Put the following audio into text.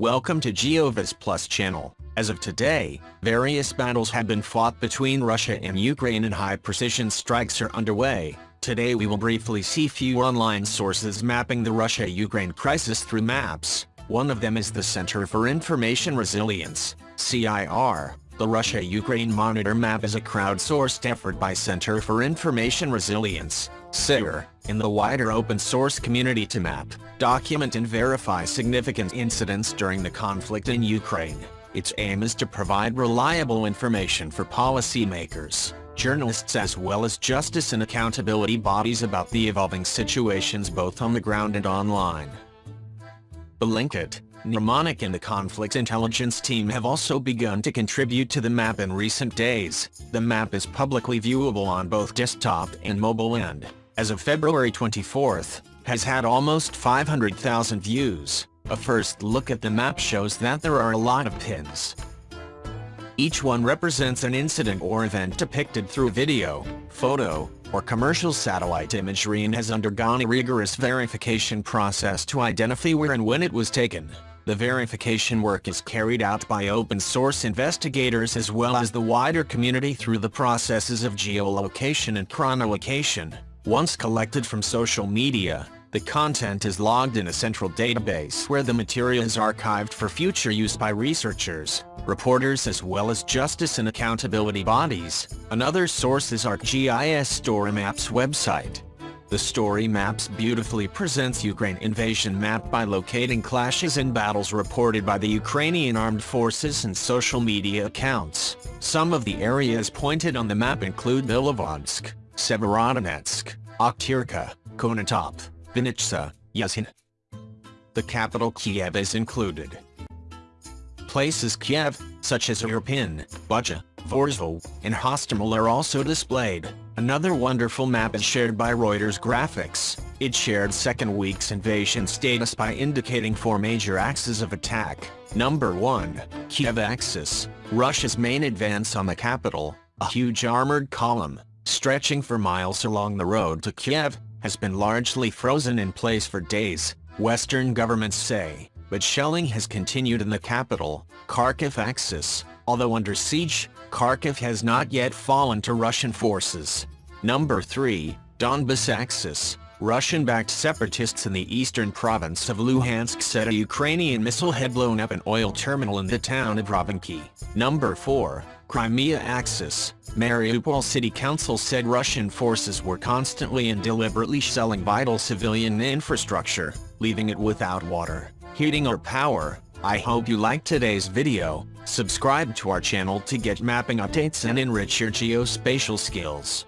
Welcome to GeoViz Plus channel. As of today, various battles have been fought between Russia and Ukraine and high-precision strikes are underway. Today we will briefly see few online sources mapping the Russia-Ukraine crisis through maps. One of them is the Center for Information Resilience, CIR. The Russia-Ukraine Monitor Map is a crowdsourced effort by Center for Information Resilience, CIR, in the wider open-source community to map, document and verify significant incidents during the conflict in Ukraine. Its aim is to provide reliable information for policymakers, journalists as well as justice and accountability bodies about the evolving situations both on the ground and online. Bellingcat, Mnemonic and the Conflict Intelligence Team have also begun to contribute to the map in recent days. The map is publicly viewable on both desktop and mobile and, as of February 24th, has had almost 500,000 views. A first look at the map shows that there are a lot of pins. Each one represents an incident or event depicted through video, photo, or commercial satellite imagery and has undergone a rigorous verification process to identify where and when it was taken. The verification work is carried out by open-source investigators as well as the wider community through the processes of geolocation and chronolocation. Once collected from social media, the content is logged in a central database where the material is archived for future use by researchers, reporters as well as justice and accountability bodies. Another source is ArcGIS Story Maps website. The story maps beautifully presents Ukraine invasion map by locating clashes and battles reported by the Ukrainian armed forces and social media accounts. Some of the areas pointed on the map include Bilovodsk, Severodonetsk, Okhtyrka, Konotop, Vinnytsia, Yasin. The capital Kiev is included. Places Kiev, such as Irpin, Bucha, Vorzel, and Hostomel are also displayed. Another wonderful map is shared by Reuters Graphics. It shared second week's invasion status by indicating four major axes of attack. Number 1, Kiev axis, Russia's main advance on the capital, a huge armored column, stretching for miles along the road to Kiev, has been largely frozen in place for days, Western governments say, but shelling has continued in the capital, Kharkiv axis, although under siege, Kharkiv has not yet fallen to Russian forces. Number 3, Donbas Axis. Russian-backed separatists in the eastern province of Luhansk said a Ukrainian missile had blown up an oil terminal in the town of Rovenky. Number 4, Crimea Axis. Mariupol City Council said Russian forces were constantly and deliberately shelling vital civilian infrastructure, leaving it without water, heating or power. I hope you liked today's video, subscribe to our channel to get mapping updates and enrich your geospatial skills.